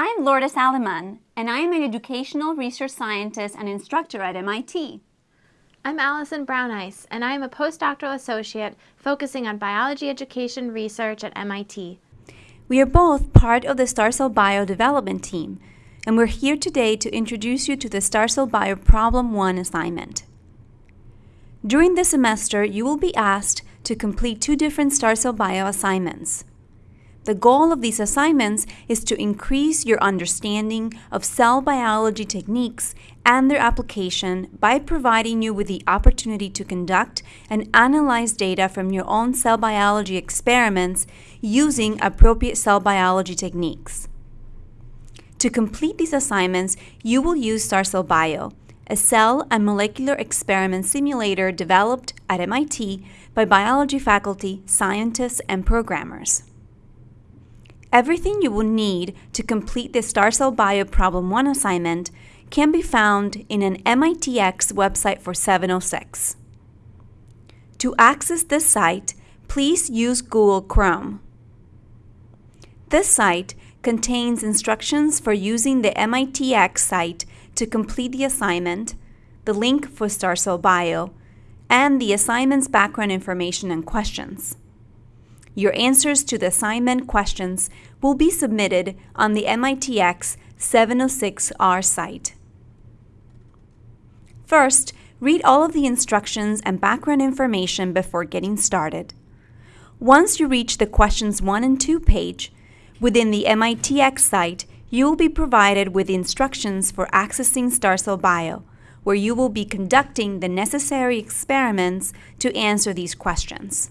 I'm Lourdes Aleman, and I am an educational research scientist and instructor at MIT. I'm Allison Brownice, and I am a postdoctoral associate focusing on biology education research at MIT. We are both part of the Starcell Bio development team, and we're here today to introduce you to the Starcell Bio Problem 1 assignment. During this semester, you will be asked to complete two different Starcell Bio assignments. The goal of these assignments is to increase your understanding of cell biology techniques and their application by providing you with the opportunity to conduct and analyze data from your own cell biology experiments using appropriate cell biology techniques. To complete these assignments, you will use Starcell Bio, a cell and molecular experiment simulator developed at MIT by biology faculty, scientists, and programmers. Everything you will need to complete the Starcell Bio Problem 1 assignment can be found in an MITx website for 706. To access this site, please use Google Chrome. This site contains instructions for using the MITx site to complete the assignment, the link for Starcell Bio, and the assignment's background information and questions. Your answers to the assignment questions will be submitted on the MITx 706R site. First, read all of the instructions and background information before getting started. Once you reach the Questions 1 and 2 page, within the MITx site, you will be provided with instructions for accessing Starcell Bio, where you will be conducting the necessary experiments to answer these questions.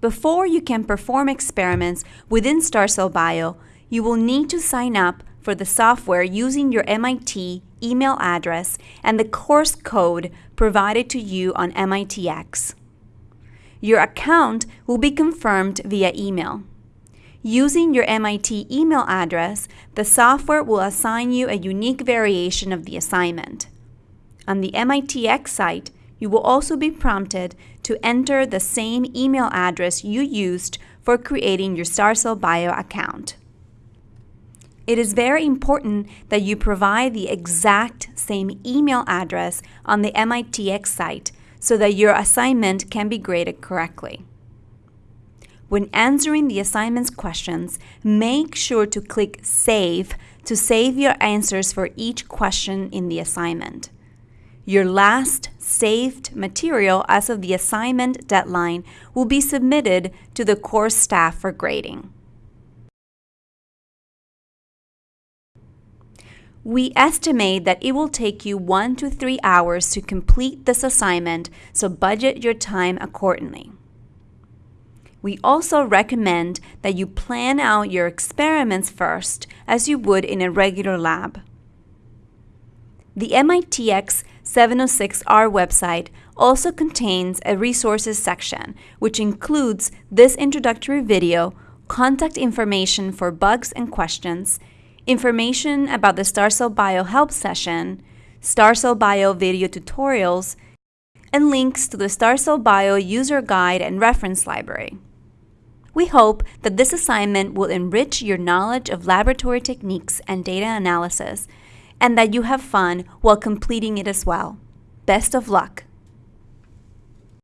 Before you can perform experiments within Starcell Bio, you will need to sign up for the software using your MIT email address and the course code provided to you on MITx. Your account will be confirmed via email. Using your MIT email address, the software will assign you a unique variation of the assignment. On the MITx site, you will also be prompted to enter the same email address you used for creating your Starcell Bio account. It is very important that you provide the exact same email address on the MITx site so that your assignment can be graded correctly. When answering the assignment's questions, make sure to click Save to save your answers for each question in the assignment. Your last saved material as of the assignment deadline will be submitted to the course staff for grading. We estimate that it will take you one to three hours to complete this assignment, so budget your time accordingly. We also recommend that you plan out your experiments first, as you would in a regular lab. The MITx 706R website also contains a resources section, which includes this introductory video, contact information for bugs and questions, information about the Starcell Bio Help session, Starcell Bio video tutorials, and links to the Starcell Bio user guide and reference library. We hope that this assignment will enrich your knowledge of laboratory techniques and data analysis and that you have fun while completing it as well. Best of luck!